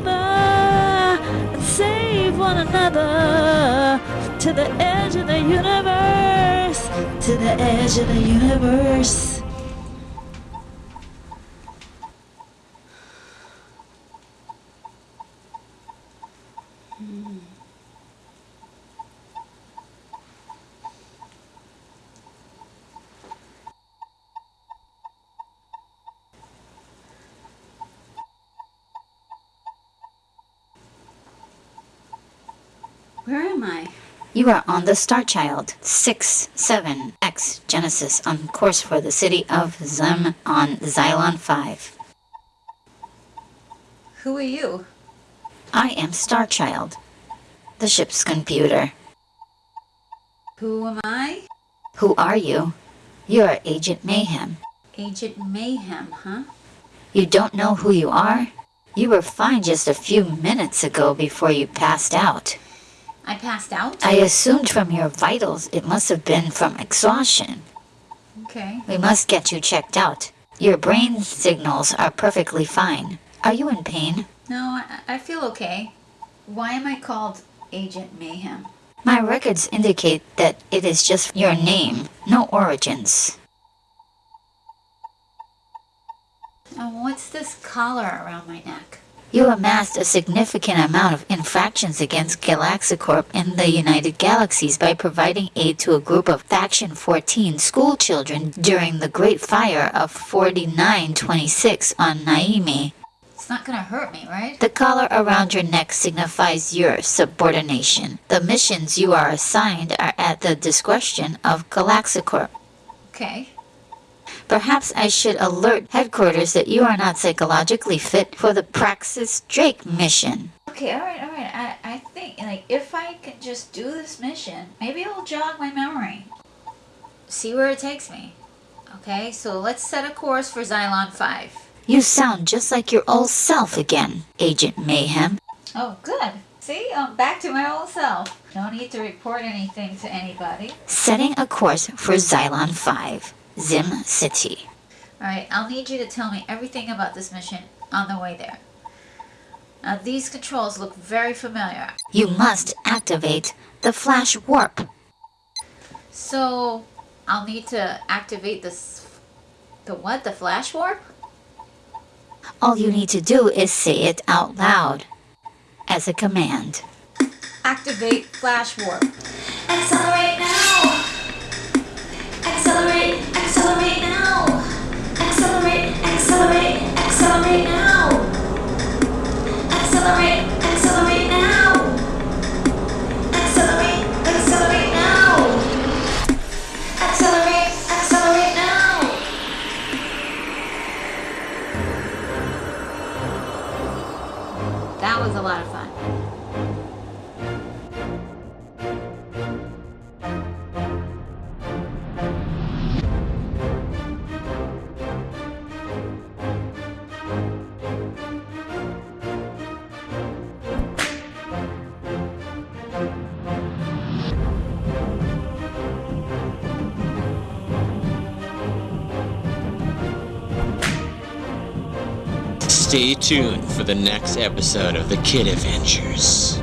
another and save one another to the edge of the universe, to the edge of the universe. Hmm. Where am I? You are on the Star Child 6-7X Genesis on course for the city of Zem on Xylon 5. Who are you? I am Star Child, the ship's computer. Who am I? Who are you? You are Agent Mayhem. Agent Mayhem, huh? You don't know who you are? You were fine just a few minutes ago before you passed out. I passed out? I assumed from your vitals it must have been from exhaustion. Okay. We must get you checked out. Your brain signals are perfectly fine. Are you in pain? No, I, I feel okay. Why am I called Agent Mayhem? My records indicate that it is just your name, no origins. Oh, what's this collar around my neck? You amassed a significant amount of infractions against Galaxicorp in the United Galaxies by providing aid to a group of Faction 14 school children during the Great Fire of 4926 on Naimi. It's not gonna hurt me, right? The collar around your neck signifies your subordination. The missions you are assigned are at the discretion of Galaxicorp. Okay. Perhaps I should alert headquarters that you are not psychologically fit for the Praxis Drake mission. Okay, alright, alright. I, I think, like, if I can just do this mission, maybe it'll jog my memory. See where it takes me. Okay, so let's set a course for Xylon 5. You sound just like your old self again, Agent Mayhem. Oh, good. See, I'm back to my old self. No need to report anything to anybody. Setting a course for Xylon 5, Zim City. Alright, I'll need you to tell me everything about this mission on the way there. Now, these controls look very familiar. You must activate the Flash Warp. So, I'll need to activate this. The what? The flash warp? All you need to do is say it out loud as a command. Activate flash warp. Was a lot of fun. Stay tuned for the next episode of The Kid Adventures.